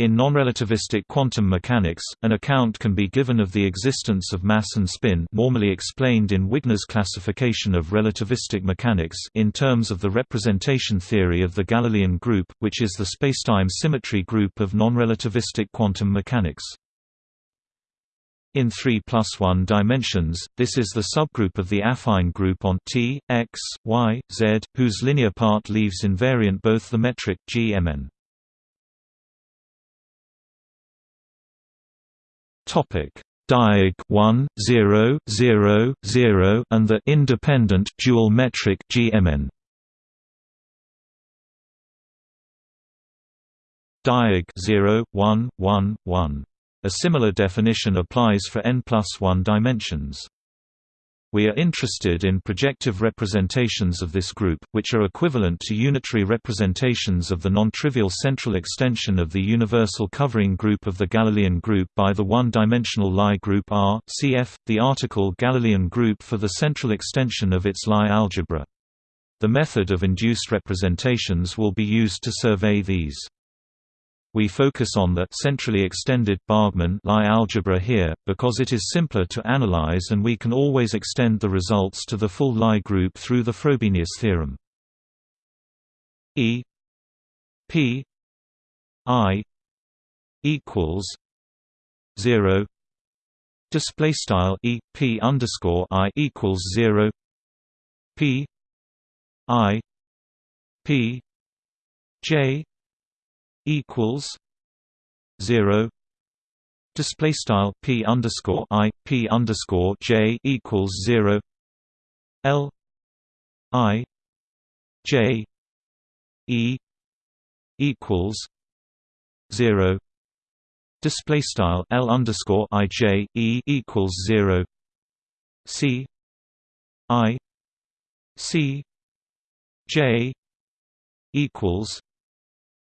In non-relativistic quantum mechanics, an account can be given of the existence of mass and spin normally explained in Wigner's classification of relativistic mechanics in terms of the representation theory of the Galilean group, which is the spacetime symmetry group of non-relativistic quantum mechanics. In 3 plus 1 dimensions, this is the subgroup of the affine group on T, X, Y, Z, whose linear part leaves invariant both the metric G-Mn. Topic Diag 1 0 0 0 and the independent dual metric GMN. Diag 0 1 1 1. A similar definition applies for n plus 1 dimensions. We are interested in projective representations of this group, which are equivalent to unitary representations of the non-trivial central extension of the universal covering group of the Galilean group by the one-dimensional Lie group R cf. the article Galilean group for the central extension of its Lie algebra. The method of induced representations will be used to survey these. We focus on the centrally extended Bargmann Lie algebra here, because it is simpler to analyze and we can always extend the results to the full Lie group through the Frobenius theorem. E P I equals zero display style E P underscore I equals zero P I P J equals zero. Display style p underscore i p underscore j equals zero. L i j e equals zero. Display style l underscore i j e equals zero. C i c j equals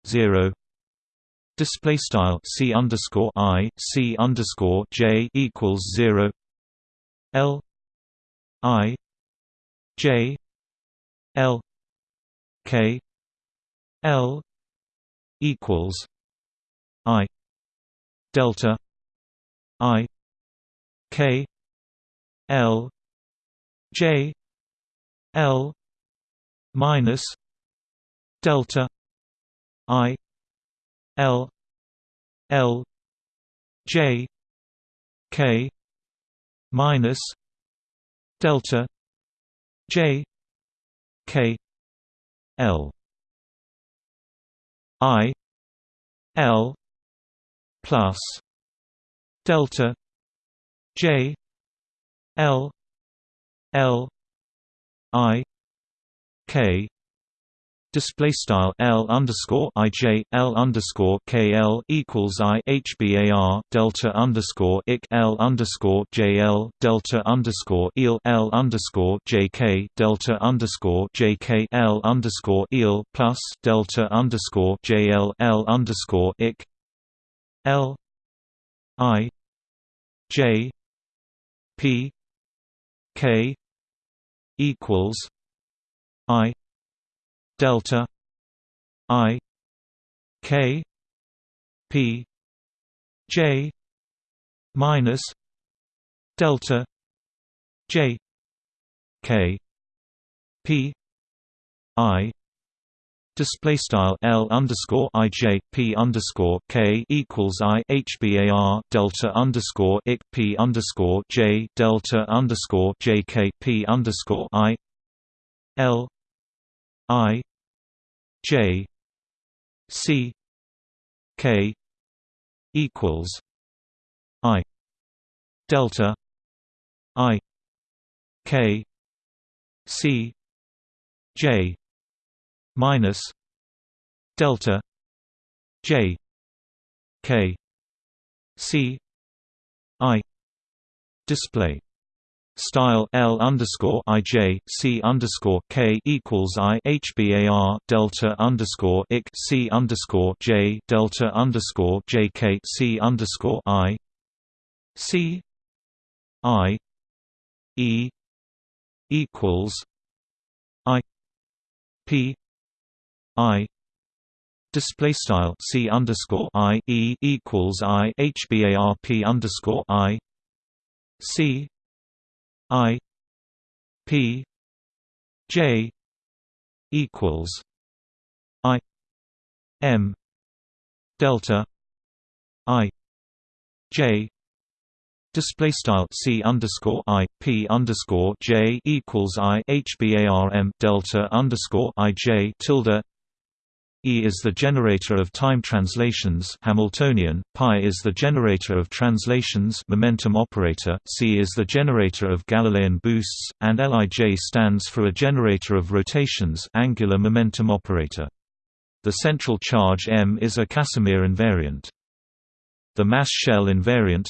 zero display style c underscore i c underscore j equals zero l i j l k l equals i delta i k l j l minus delta I L L J K minus delta J K L. I L plus delta J L L I K display style L underscore IJ L underscore KL equals I delta underscore IC L underscore JL delta underscore L underscore JK delta underscore underscore plus delta underscore underscore L I J P K equals I delta i k p j minus delta j k p i Display style L underscore I J P underscore K equals I H B A R delta underscore I P underscore J delta underscore J K P underscore I L I J C K equals I delta I K C J minus delta J K C I display style L underscore IJ C underscore K equals I HBAR delta underscore IC C underscore J delta underscore JK C underscore I. C I E equals I P I. Display style c underscore i e equals i hbarp underscore i. C i p j equals i m delta i j Display style c underscore i p underscore j equals i hbarm delta underscore i j tilde. E is the generator of time translations Hamiltonian, pi is the generator of translations momentum operator, c is the generator of Galilean boosts, and Lij stands for a generator of rotations angular momentum operator. The central charge m is a Casimir invariant. The mass shell invariant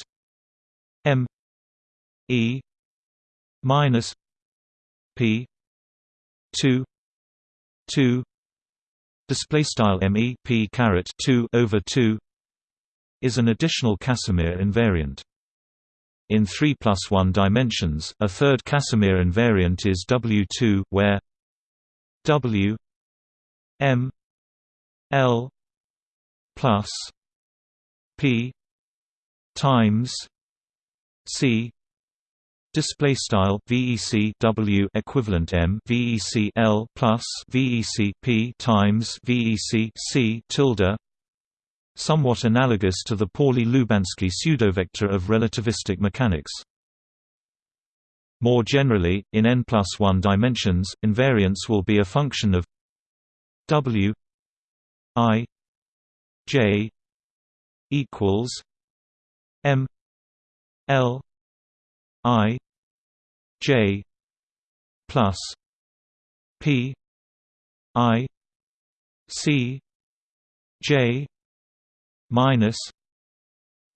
m e minus p 2 2 display style me p caret 2 over 2 is an additional Casimir invariant. In 3 plus 1 dimensions a third Casimir invariant is w2 where w m l plus p times C display style VEC W equivalent M VEC L plus VEC P times VEC C tilde somewhat analogous to the Pauli-Lubanski pseudovector of relativistic mechanics. More generally, in n plus 1 dimensions, invariance will be a function of W I J equals M L I J plus P I C J minus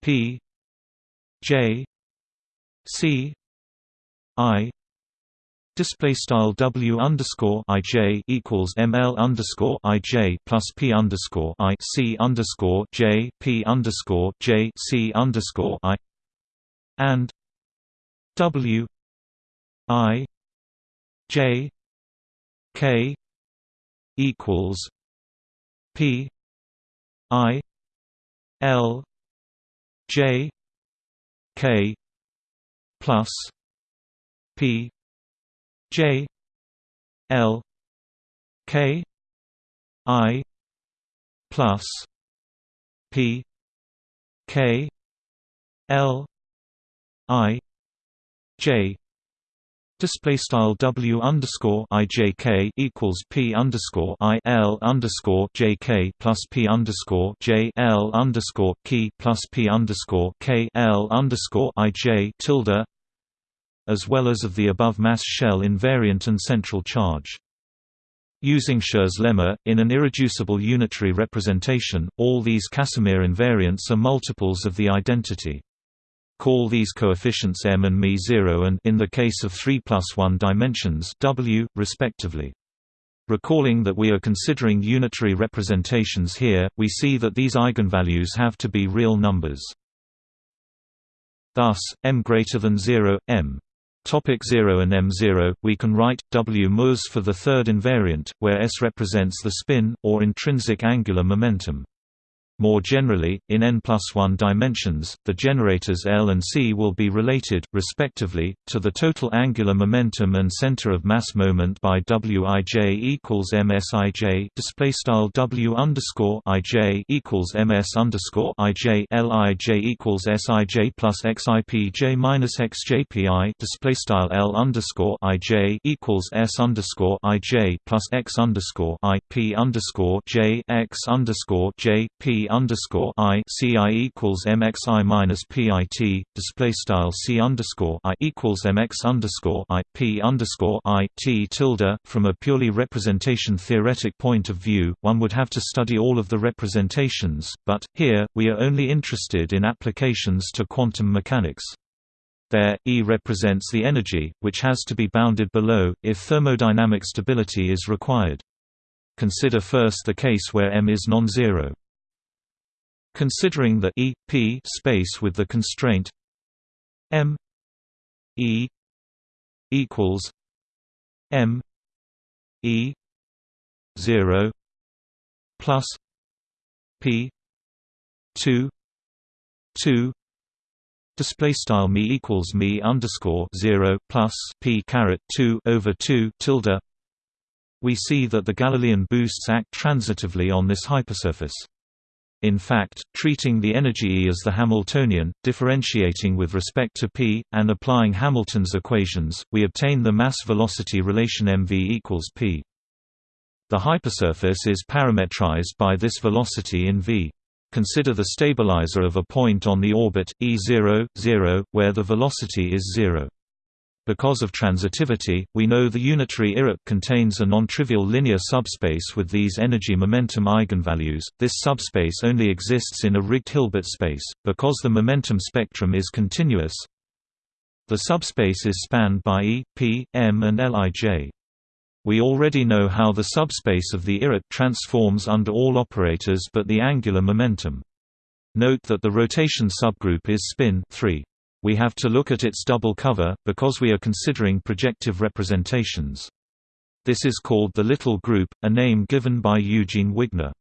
P J C I Display style W underscore I J equals ML underscore I J plus P underscore I C underscore J P underscore J C underscore I and W I J K equals P I L J K plus P J L K I plus P K L I J Display style W underscore I J K equals P underscore I L underscore J K plus P underscore J L underscore key plus P underscore K L underscore I J tilde as well as of the above mass shell invariant and central charge. Using Schur's lemma, in an irreducible unitary representation, all these Casimir invariants are multiples of the identity. Call these coefficients m and mi 0 and in the case of 3 plus 1 dimensions w, respectively. Recalling that we are considering unitary representations here, we see that these eigenvalues have to be real numbers. Thus, m greater than 0, m Topic 0 and m0, we can write W mus for the third invariant, where s represents the spin, or intrinsic angular momentum. More generally, in n plus 1 dimensions, the generators L and C will be related, respectively, to the total angular momentum and center of mass moment by Wij equals MSIJ display style W underscore IJ equals MS underscore IJ LIJ equals SIJ plus XIPJ minus XJPI display style L underscore IJ equals S underscore IJ plus X underscore I P underscore J X underscore J P underscore I C I equals MXI minus PIT display style C underscore I equals MX underscore I P underscore I T tilde from a purely representation theoretic point of view one would have to study all of the representations but here we are only interested in applications to quantum mechanics there, E represents the energy, which has to be bounded below, if thermodynamic stability is required. Consider first the case where m is non-zero. Considering the E P space with the constraint M E equals M E zero plus p 2 2 display style me equals me underscore 0 plus p caret 2 over 2 tilde we see that the Galilean boosts act transitively on this hypersurface. In fact, treating the energy E as the Hamiltonian, differentiating with respect to p, and applying Hamilton's equations, we obtain the mass-velocity relation mv equals p. The hypersurface is parametrized by this velocity in v. Consider the stabilizer of a point on the orbit, E0, 0, where the velocity is zero. Because of transitivity, we know the unitary irrep contains a non-trivial linear subspace with these energy-momentum eigenvalues. This subspace only exists in a rigged Hilbert space, because the momentum spectrum is continuous. The subspace is spanned by E, P, M and Lij. We already know how the subspace of the irrep transforms under all operators but the angular momentum. Note that the rotation subgroup is spin 3. We have to look at its double cover, because we are considering projective representations. This is called the little group, a name given by Eugene Wigner.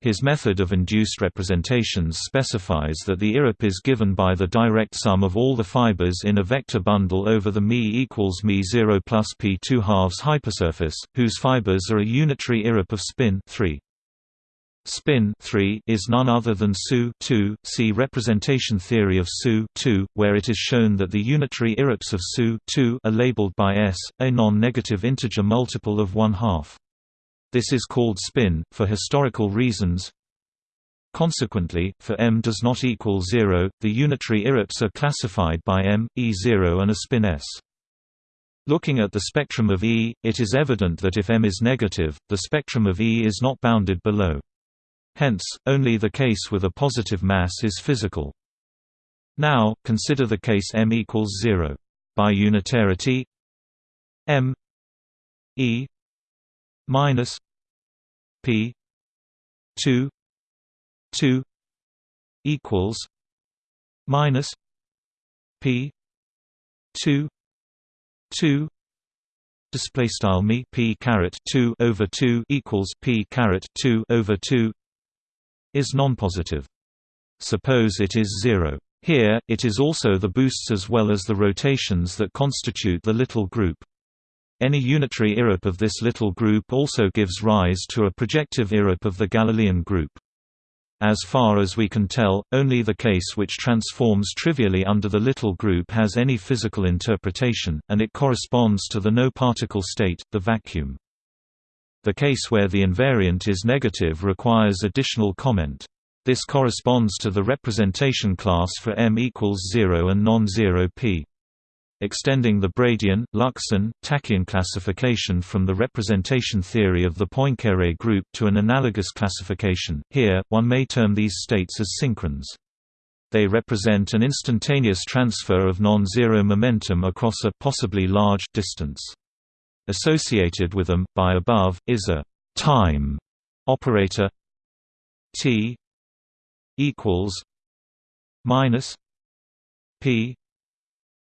His method of induced representations specifies that the irrep is given by the direct sum of all the fibers in a vector bundle over the μ equals μ0 plus p2 halves hypersurface, whose fibers are a unitary irrep of spin 3. Spin 3 is none other than SU 2. See representation theory of SU 2, where it is shown that the unitary irreps of SU 2 are labeled by S, a non-negative integer multiple of one half. This is called spin, for historical reasons. Consequently, for m does not equal 0, the unitary irreps are classified by m, E0 and a spin S. Looking at the spectrum of E, it is evident that if m is negative, the spectrum of E is not bounded below. Hence, only the case with a positive mass is physical. Now, consider the case m equals 0. By unitarity m e minus p 2 2 equals minus p 2 2 display style me p caret 2 over 2 equals p caret 2 over 2 is nonpositive. Suppose it is zero. Here, it is also the boosts as well as the rotations that constitute the little group. Any unitary irrep of this little group also gives rise to a projective irip of the Galilean group. As far as we can tell, only the case which transforms trivially under the little group has any physical interpretation, and it corresponds to the no-particle state, the vacuum. The case where the invariant is negative requires additional comment. This corresponds to the representation class for M equals 0 and non-zero p. Extending the Bradyon, Luxon, Tachyon classification from the representation theory of the Poincare group to an analogous classification, here, one may term these states as synchrons. They represent an instantaneous transfer of non-zero momentum across a possibly large distance. Associated with them, by above, is a time operator t equals minus p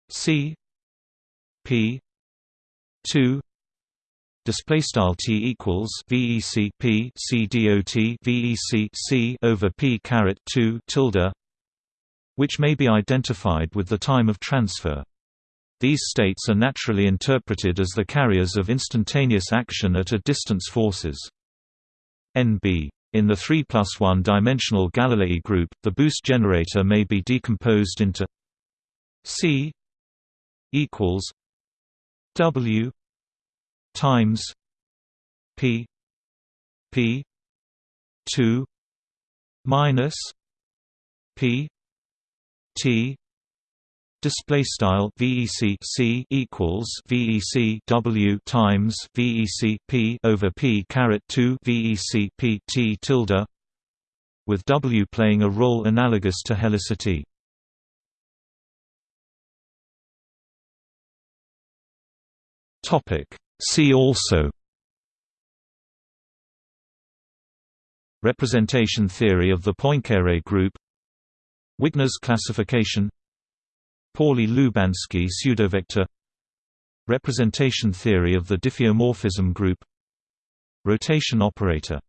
c p 2 display style t equals vec p c dot vec c over p caret 2 tilde which may be identified with the time of transfer these states are naturally interpreted as the carriers of instantaneous action at a distance forces. NB. In the 3 plus 1 dimensional Galilei group, the boost generator may be decomposed into C equals W times P P two minus P T display style VEC C equals VEC W times VEC P over P caret 2 VEC P T tilde with W playing a role analogous to helicity. Topic See also Representation theory of the Poincare group Wigner's classification Pauli-Lubanski pseudovector. Representation theory of the diffeomorphism group. Rotation operator